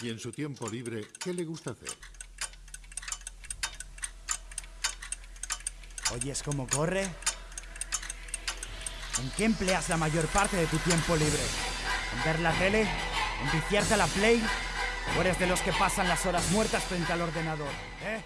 Y en su tiempo libre, ¿qué le gusta hacer? ¿Oyes cómo corre? ¿En qué empleas la mayor parte de tu tiempo libre? ¿En ver la tele? ¿En viciarte a la play? ¿O eres de los que pasan las horas muertas frente al ordenador? ¿Eh?